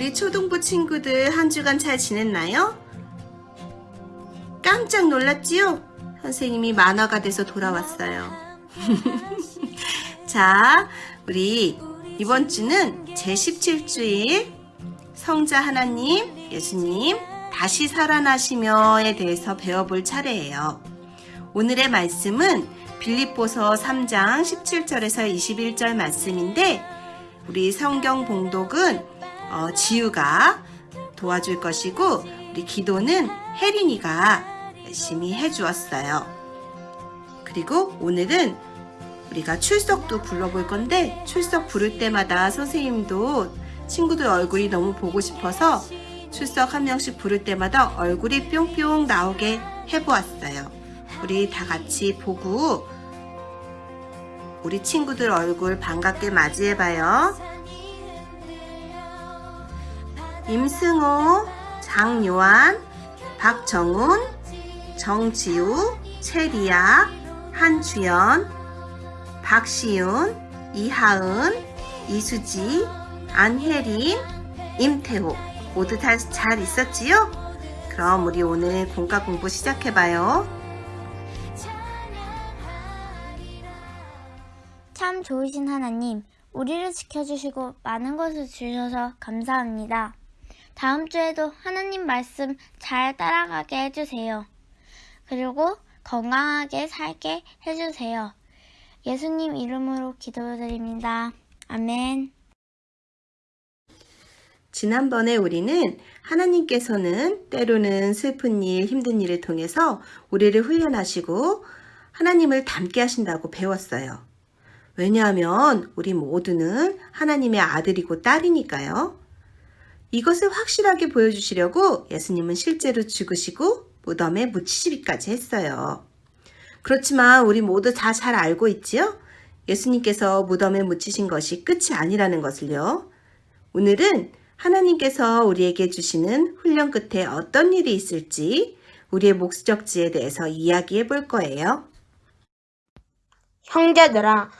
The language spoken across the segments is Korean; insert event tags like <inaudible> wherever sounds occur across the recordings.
우리 초등부 친구들 한 주간 잘 지냈나요? 깜짝 놀랐지요? 선생님이 만화가 돼서 돌아왔어요. <laughs> 자, 우리 이번 주는 제17주일 성자 하나님, 예수님, 다시 살아나시며에 대해서 배워볼 차례예요. 오늘의 말씀은 빌립보서 3장 17절에서 21절 말씀인데 우리 성경 봉독은 어, 지우가 도와줄 것이고 우리 기도는 혜린이가 열심히 해주었어요. 그리고 오늘은 우리가 출석도 불러볼 건데 출석 부를 때마다 선생님도 친구들 얼굴이 너무 보고 싶어서 출석 한 명씩 부를 때마다 얼굴이 뿅뿅 나오게 해보았어요. 우리 다 같이 보고 우리 친구들 얼굴 반갑게 맞이해봐요. 임승호, 장요한, 박정훈, 정지우, 최리아, 한주연, 박시윤, 이하은, 이수지, 안혜린, 임태호 모두 다 잘 있었지요? 그럼 우리 오늘 공과 공부 시작해봐요. 참 좋으신 하나님, 우리를 지켜주시고 많은 것을 주셔서 감사합니다. 다음 주에도 하나님 말씀 잘 따라가게 해주세요. 그리고 건강하게 살게 해주세요. 예수님 이름으로 기도드립니다. 아멘. 지난번에 우리는 하나님께서는 때로는 슬픈 일, 힘든 일을 통해서 우리를 훈련하시고 하나님을 닮게 하신다고 배웠어요. 왜냐하면 우리 모두는 하나님의 아들이고 딸이니까요. 이것을 확실하게 보여주시려고 예수님은 실제로 죽으시고 무덤에 묻히시기까지 했어요. 그렇지만 우리 모두 다 잘 알고 있지요? 예수님께서 무덤에 묻히신 것이 끝이 아니라는 것을요. 오늘은 하나님께서 우리에게 주시는 훈련 끝에 어떤 일이 있을지 우리의 목적지에 대해서 이야기해 볼 거예요. 형제들아,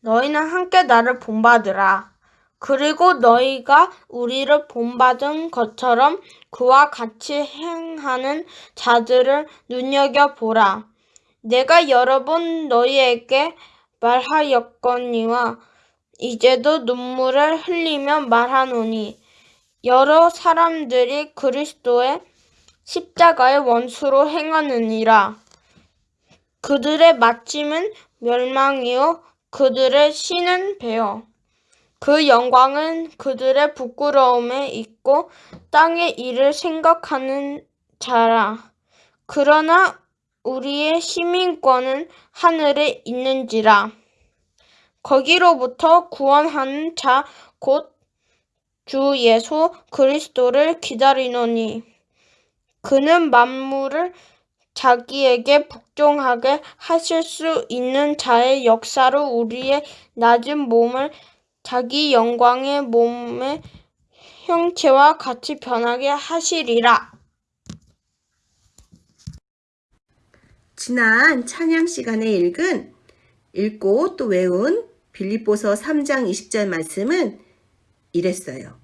너희는 함께 나를 본받으라. 그리고 너희가 우리를 본받은 것처럼 그와 같이 행하는 자들을 눈여겨보라. 내가 여러 번 너희에게 말하였거니와 이제도 눈물을 흘리며 말하노니 여러 사람들이 그리스도의 십자가의 원수로 행하느니라. 그들의 마침은 멸망이요 그들의 신은 배요. 그 영광은 그들의 부끄러움에 있고 땅의 일을 생각하는 자라. 그러나 우리의 시민권은 하늘에 있는지라. 거기로부터 구원하는 자 곧 주 예수 그리스도를 기다리노니 그는 만물을 자기에게 복종하게 하실 수 있는 자의 역사로 우리의 낮은 몸을 자기 영광의 몸의 형체와 같이 변하게 하시리라. 지난 찬양 시간에 읽은 읽고 또 외운 빌립보서 3장 20절 말씀은 이랬어요.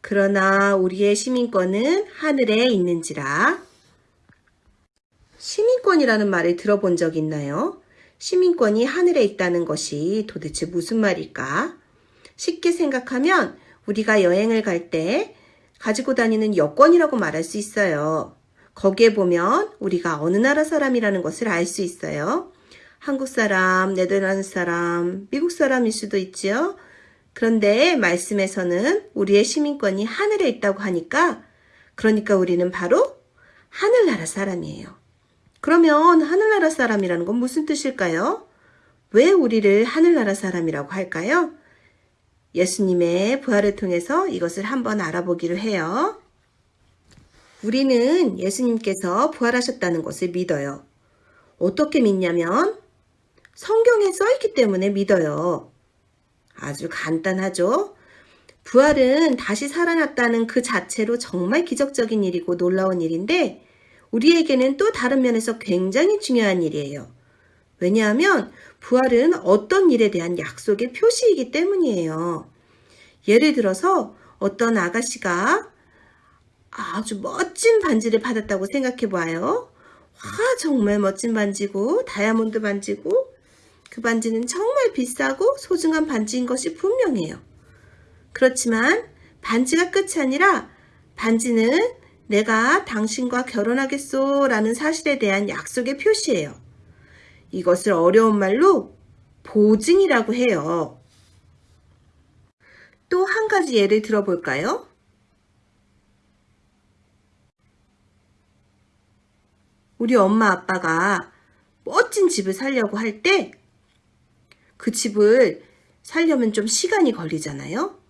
그러나 우리의 시민권은 하늘에 있는지라. 시민권이라는 말을 들어본 적 있나요? 시민권이 하늘에 있다는 것이 도대체 무슨 말일까? 쉽게 생각하면 우리가 여행을 갈 때 가지고 다니는 여권이라고 말할 수 있어요. 거기에 보면 우리가 어느 나라 사람이라는 것을 알 수 있어요. 한국 사람, 네덜란드 사람, 미국 사람일 수도 있지요. 그런데 말씀에서는 우리의 시민권이 하늘에 있다고 하니까 그러니까 우리는 바로 하늘나라 사람이에요. 그러면 하늘나라 사람이라는 건 무슨 뜻일까요? 왜 우리를 하늘나라 사람이라고 할까요? 예수님의 부활을 통해서 이것을 한번 알아보기로 해요. 우리는 예수님께서 부활하셨다는 것을 믿어요. 어떻게 믿냐면 성경에 써있기 때문에 믿어요. 아주 간단하죠? 부활은 다시 살아났다는 그 자체로 정말 기적적인 일이고 놀라운 일인데 우리에게는 또 다른 면에서 굉장히 중요한 일이에요. 왜냐하면 부활은 어떤 일에 대한 약속의 표시이기 때문이에요. 예를 들어서 어떤 아가씨가 아주 멋진 반지를 받았다고 생각해 봐요. 와, 정말 멋진 반지고, 다이아몬드 반지고, 그 반지는 정말 비싸고 소중한 반지인 것이 분명해요. 그렇지만 반지가 끝이 아니라 반지는 내가 당신과 결혼하겠소 라는 사실에 대한 약속의 표시예요. 이것을 어려운 말로 보증이라고 해요. 또 한 가지 예를 들어볼까요? 우리 엄마 아빠가 멋진 집을 살려고 할 때 그 집을 살려면 좀 시간이 걸리잖아요.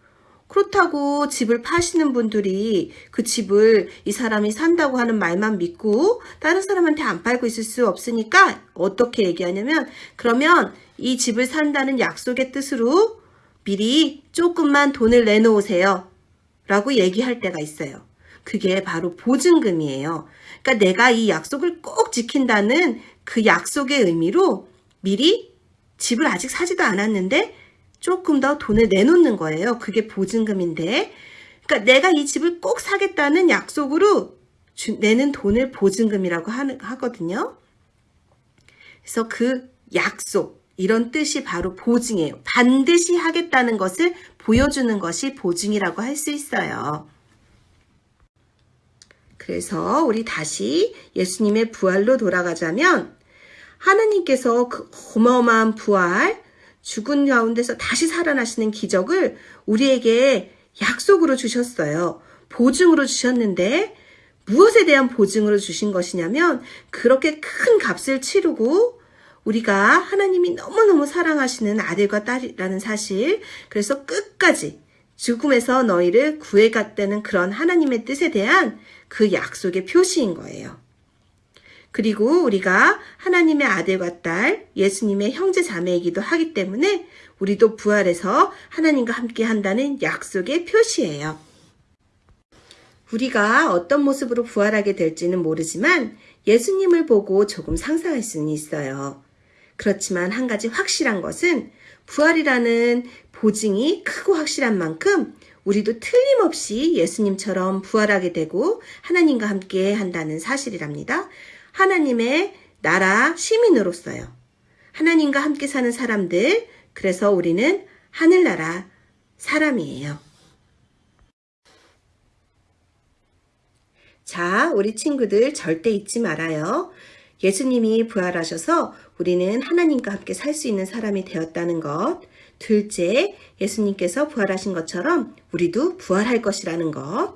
그렇다고 집을 파시는 분들이 그 집을 이 사람이 산다고 하는 말만 믿고 다른 사람한테 안 팔고 있을 수 없으니까 어떻게 얘기하냐면 그러면 이 집을 산다는 약속의 뜻으로 미리 조금만 돈을 내놓으세요. 라고 얘기할 때가 있어요. 그게 바로 보증금이에요. 그러니까 내가 이 약속을 꼭 지킨다는 그 약속의 의미로 미리 집을 아직 사지도 않았는데 조금 더 돈을 내놓는 거예요. 그게 보증금인데. 그러니까 내가 이 집을 꼭 사겠다는 약속으로 주- 내는 돈을 보증금이라고 하는, 하거든요. 그래서 그 약속, 이런 뜻이 바로 보증이에요. 반드시 하겠다는 것을 보여주는 것이 보증이라고 할 수 있어요. 그래서 우리 다시 예수님의 부활로 돌아가자면 하나님께서 그 어마어마한 부활, 죽은 가운데서 다시 살아나시는 기적을 우리에게 약속으로 주셨어요. 보증으로 주셨는데 무엇에 대한 보증으로 주신 것이냐면 그렇게 큰 값을 치르고 우리가 하나님이 너무너무 사랑하시는 아들과 딸이라는 사실 그래서 끝까지 죽음에서 너희를 구해갔다는 그런 하나님의 뜻에 대한 그 약속의 표시인 거예요. 그리고 우리가 하나님의 아들과 딸, 예수님의 형제 자매이기도 하기 때문에 우리도 부활해서 하나님과 함께 한다는 약속의 표시예요. 우리가 어떤 모습으로 부활하게 될지는 모르지만 예수님을 보고 조금 상상할 수는 있어요. 그렇지만 한 가지 확실한 것은 부활이라는 보증이 크고 확실한 만큼 우리도 틀림없이 예수님처럼 부활하게 되고 하나님과 함께 한다는 사실이랍니다. 하나님의 나라 시민으로서요. 하나님과 함께 사는 사람들, 그래서 우리는 하늘나라 사람이에요. 자, 우리 친구들 절대 잊지 말아요. 예수님이 부활하셔서 우리는 하나님과 함께 살 수 있는 사람이 되었다는 것. 둘째, 예수님께서 부활하신 것처럼 우리도 부활할 것이라는 것.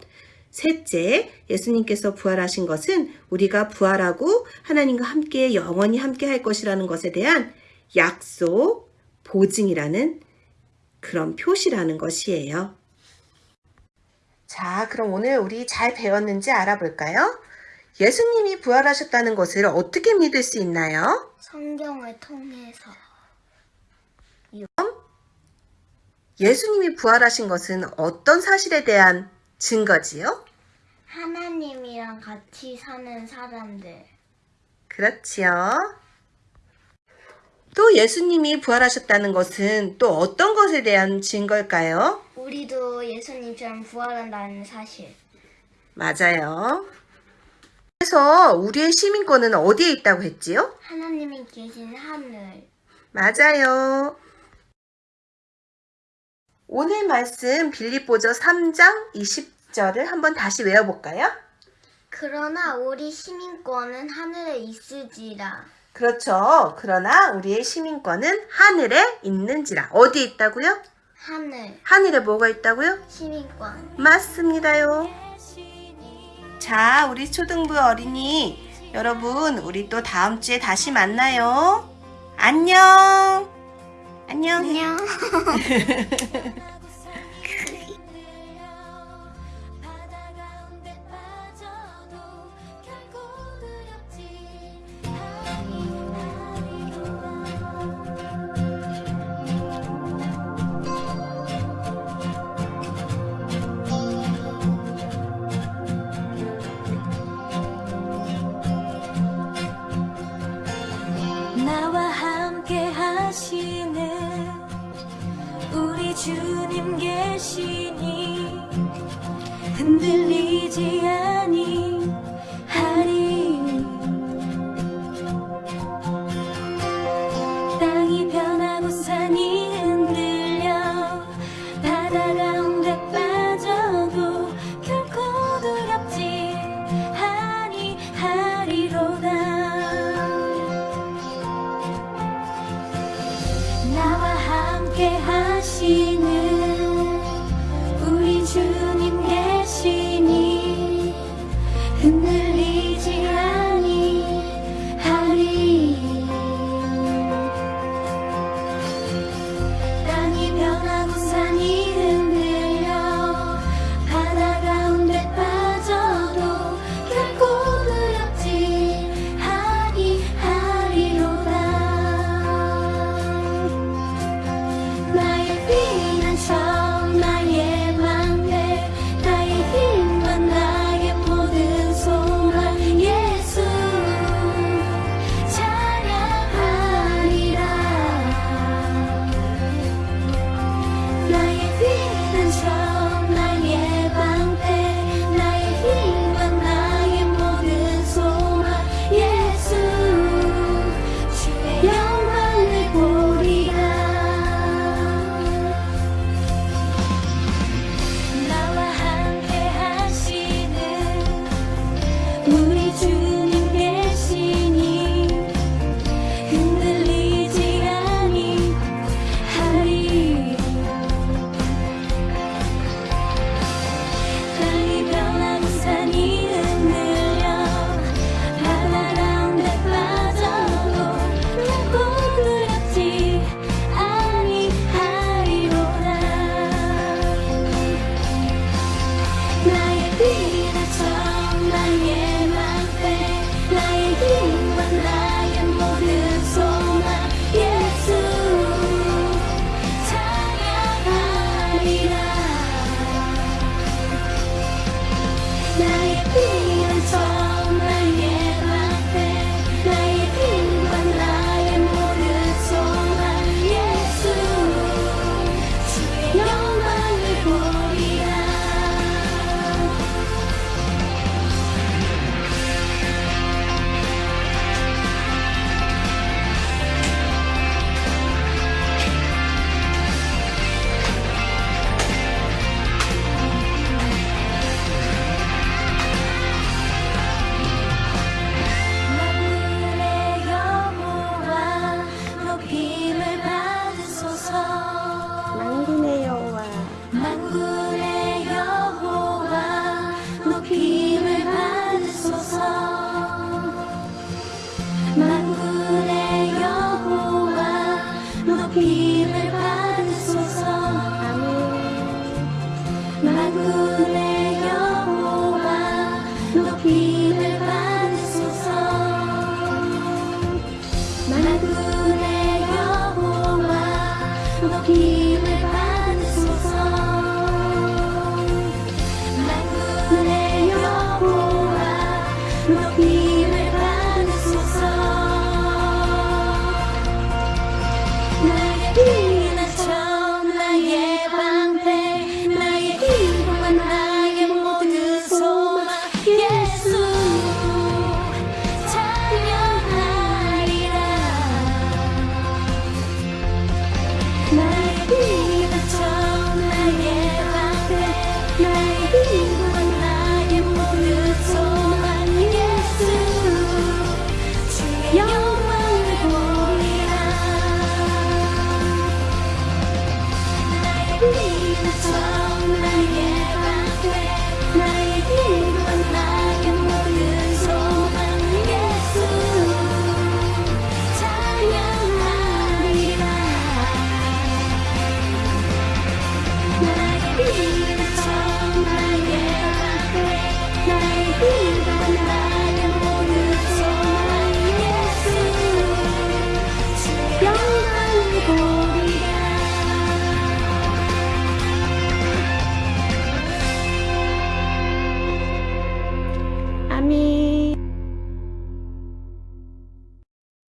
셋째, 예수님께서 부활하신 것은 우리가 부활하고 하나님과 함께 영원히 함께 할 것이라는 것에 대한 약속, 보증이라는 그런 표시라는 것이에요. 자, 그럼 오늘 우리 잘 배웠는지 알아볼까요? 예수님이 부활하셨다는 것을 어떻게 믿을 수 있나요? 성경을 통해서 예수님이 부활하신 것은 어떤 사실에 대한 증거지요? 하나님이랑 같이 사는 사람들 그렇지요. 또 예수님이 부활하셨다는 것은 또 어떤 것에 대한 증거일까요? 우리도 예수님처럼 부활한다는 사실 맞아요. 그래서 우리의 시민권은 어디에 있다고 했지요? 하나님이 계신 하늘 맞아요. 오늘 말씀 빌립보저 3장 20 절을 한번 다시 외워볼까요? 그러나 우리 시민권은 하늘에 있으지라 그렇죠. 그러나 우리의 시민권은 하늘에 있는지라. 어디에 있다고요? 하늘 하늘에 뭐가 있다고요? 시민권 맞습니다요. 자, 우리 초등부 어린이 여러분, 우리 또 다음 주에 다시 만나요. 안녕. 안녕. 안녕 <laughs>